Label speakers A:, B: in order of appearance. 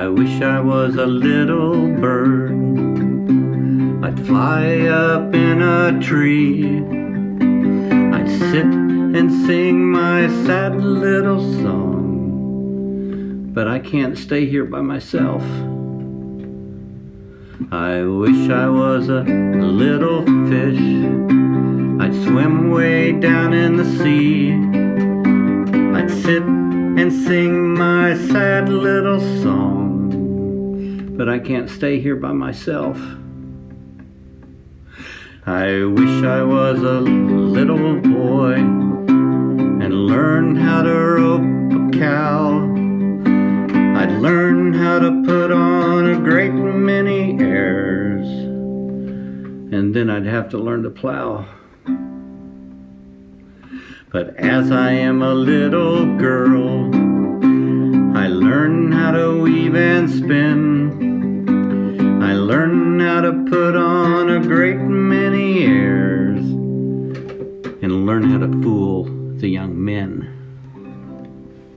A: I wish I was a little bird. I'd fly up in a tree. I'd sit and sing my sad little song. But I can't stay here by myself. I wish I was a little fish. I'd swim way down in the sea. I'd sit and sing my sad little song. But I can't stay here by myself. I wish I was a little boy and learn how to rope a cow. I'd learn how to put on a great many airs, and then I'd have to learn to plow. But as I am a little girl, I learn how to weave and spin. How to put on a great many airs and learn how to fool the young men.